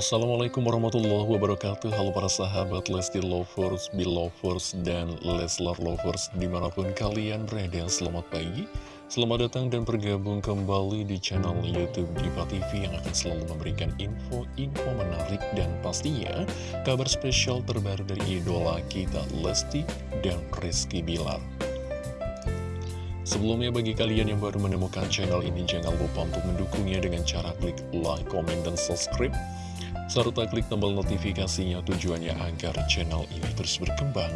Assalamualaikum warahmatullahi wabarakatuh. Halo para sahabat Lesti Lovers, Belovers, dan Leslar Lovers Di mana pun kalian berada, selamat pagi. Selamat datang dan bergabung kembali di channel Youtube Diva TV Yang akan selalu memberikan info-info menarik Dan pastinya kabar spesial terbaru dari idola kita Lesti dan Rizky Bilar. Sebelumnya bagi kalian yang baru menemukan channel ini Jangan lupa untuk mendukungnya dengan cara klik like, comment, dan subscribe serta klik tombol notifikasinya tujuannya agar channel ini terus berkembang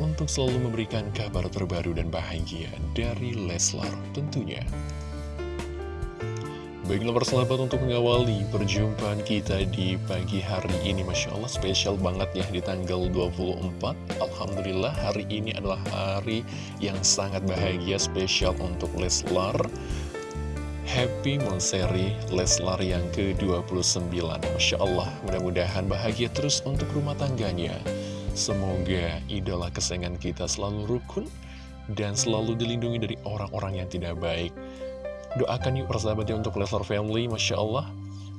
untuk selalu memberikan kabar terbaru dan bahagia dari Leslar tentunya. Baiklah persahabat untuk mengawali perjumpaan kita di pagi hari ini Masya Allah spesial banget ya di tanggal 24 Alhamdulillah hari ini adalah hari yang sangat bahagia spesial untuk Leslar Happy Monseri Leslar yang ke-29. Masya Allah, mudah-mudahan bahagia terus untuk rumah tangganya. Semoga idola kesayangan kita selalu rukun Dan selalu dilindungi dari orang-orang yang tidak baik. Doakan yuk persahabatnya untuk Leslar Family Masya Allah.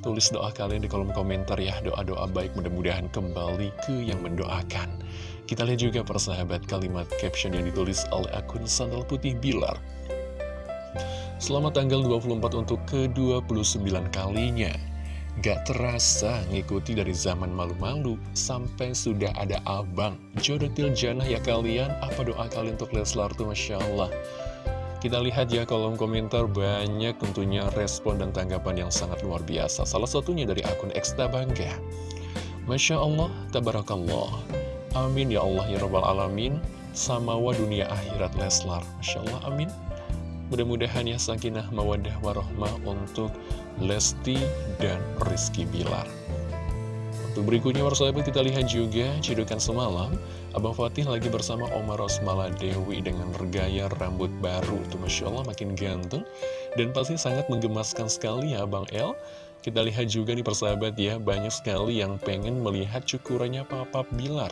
Tulis doa kalian di kolom komentar ya Doa-doa baik mudah-mudahan kembali ke yang mendoakan. Kita lihat juga persahabat kalimat caption yang ditulis oleh akun Sandal Putih Bilar Selamat tanggal 24 untuk ke-29 kalinya. Gak terasa ngikuti dari zaman malu-malu Sampai sudah ada abang. Jodoh janah ya kalian. Apa doa kalian untuk Leslar tuh Masya Allah? Kita lihat ya kolom komentar. Banyak tentunya respon dan tanggapan yang sangat luar biasa. Salah satunya dari akun Eksta Bangga. Masya Allah, Tabarakallah. Amin ya Allah ya Rabbal Alamin. Samawa dunia akhirat Leslar. Masya Allah, amin Mudah-mudahan ya sakinah mawadah warohmah untuk Lesti dan Rizky Bilar. Untuk berikutnya persahabat kita lihat juga cedukan semalam. Abang Fatih lagi bersama Omar Rosmala Dewi dengan regaya rambut baru. Tuh Masya Allah makin ganteng Dan pasti sangat menggemaskan sekali ya Abang El. Kita lihat juga nih persahabat ya Banyak sekali yang pengen melihat cukurannya Papa Bilar.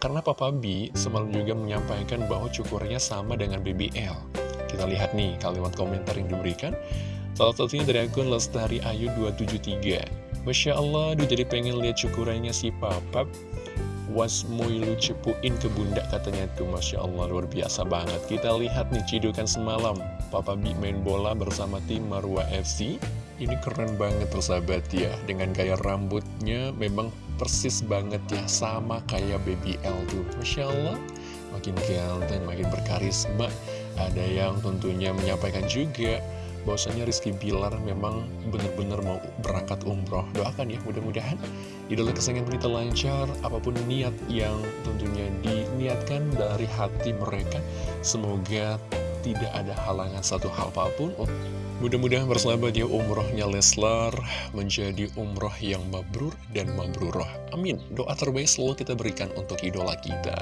Karena Papa B semalam juga menyampaikan bahwa cukurnya sama dengan BBL kita lihat nih kalimat komentar yang diberikan. Salah satunya dari akun Lestari Ayu 273. Masya Allah, aduh jadi pengen lihat cukurannya si papap. Was lu cepuin ke bunda katanya tuh. Masya Allah luar biasa banget. Kita lihat nih cidukan semalam. Papa Bi main bola bersama tim Marwa FC Ini keren banget persahabat ya. Dengan gaya rambutnya memang persis banget ya. Sama kayak BBL tuh. Masya Allah Makin ganteng, makin berkarisma ada yang tentunya menyampaikan juga bahwasanya Rizky Bilar memang benar-benar mau berangkat umroh. Doakan ya mudah-mudahan idola kesayangan kita lancar, apa pun niat yang tentunya diniatkan dari hati mereka. Semoga tidak ada halangan satu hal apa pun Mudah-mudahan bersahabat ya umrohnya Leslar menjadi umroh yang mabrur dan mabruroh. Amin. Doa terbaik selalu kita berikan untuk idola kita.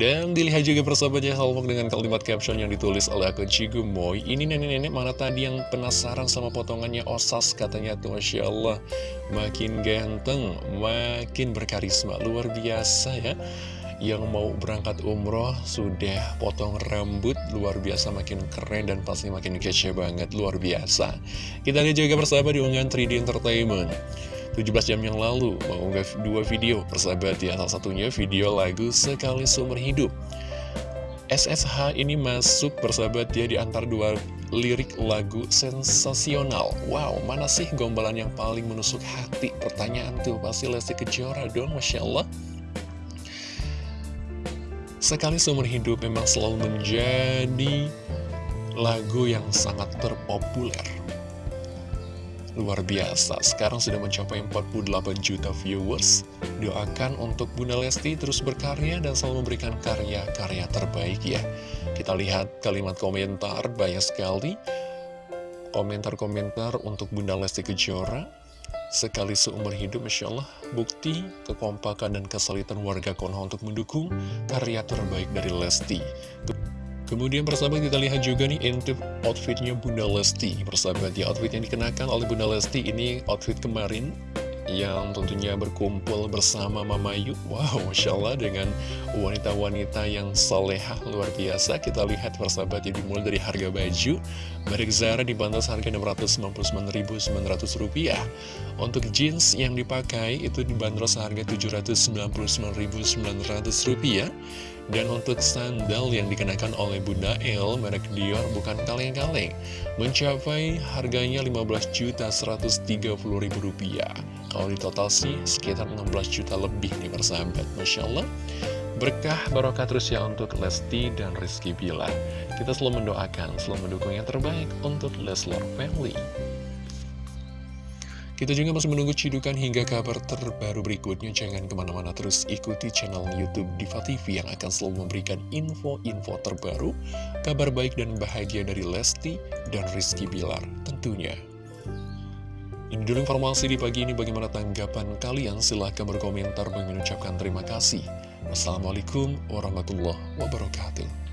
Dan dilihat juga persahabat ya Halmok dengan kalimat caption yang ditulis oleh akun Cigumoy. Ini nenek-nenek mana tadi yang penasaran sama potongannya Osas katanya tuh Masya Allah. Makin ganteng, makin berkarisma. Luar biasa ya yang mau berangkat umroh sudah potong rambut luar biasa makin keren dan pasti makin kece banget luar biasa. Kita lihat juga persahabat di unggahan 3D Entertainment. 17 jam yang lalu mengunggah dua video persahabat ya. Salah satunya video lagu Sekali Sumber Hidup. SSH ini masuk persahabat ya di antara dua lirik lagu sensasional. Wow, mana sih gombalan yang paling menusuk hati? Pertanyaan tuh, pasti Lesti Kejora dong, Masya Allah Sekali seumur hidup memang selalu menjadi lagu yang sangat terpopuler. Luar biasa, sekarang sudah mencapai 48 juta viewers. Doakan untuk Bunda Lesti terus berkarya dan selalu memberikan karya-karya terbaik ya. Kita lihat kalimat komentar banyak sekali. Komentar-komentar untuk Bunda Lesti Kejora Sekali seumur hidup, Masya Allah, bukti kekompakan dan kesulitan warga Konoha untuk mendukung karya terbaik dari Lesti. Kemudian persahabat kita lihat juga nih intip outfitnya Bunda Lesti Persahabat ya outfit yang dikenakan oleh Bunda Lesti ini outfit kemarin yang tentunya berkumpul bersama Mama Yu Wow, Masya Allah dengan wanita-wanita yang solehah luar biasa. Kita lihat persahabat ya dimulai dari harga baju. Merek Zara dibantu harga Rp699.900 Untuk jeans yang dipakai itu dibanderol seharga Rp799.900 dan untuk sandal yang dikenakan oleh Bunda El, merek Dior bukan kaleng-kaleng, mencapai harganya Rp15.130.000. Kalau di total sih sekitar 16 juta lebih nih persahabat, Masya Allah. Berkah barokah terus ya untuk Lesti dan Rizky Bila. Kita selalu mendoakan, selalu mendukung yang terbaik untuk Leslar Family. Kita juga masih menunggu cidukan hingga kabar terbaru berikutnya. Jangan ke mana-mana terus ikuti channel Youtube Diva TV yang akan selalu memberikan info-info terbaru, kabar baik dan bahagia dari Lesti dan Rizky Bilar tentunya. Ini dulu informasi di pagi ini bagaimana tanggapan kalian. Silahkan berkomentar mengucapkan terima kasih. Wassalamualaikum warahmatullahi wabarakatuh.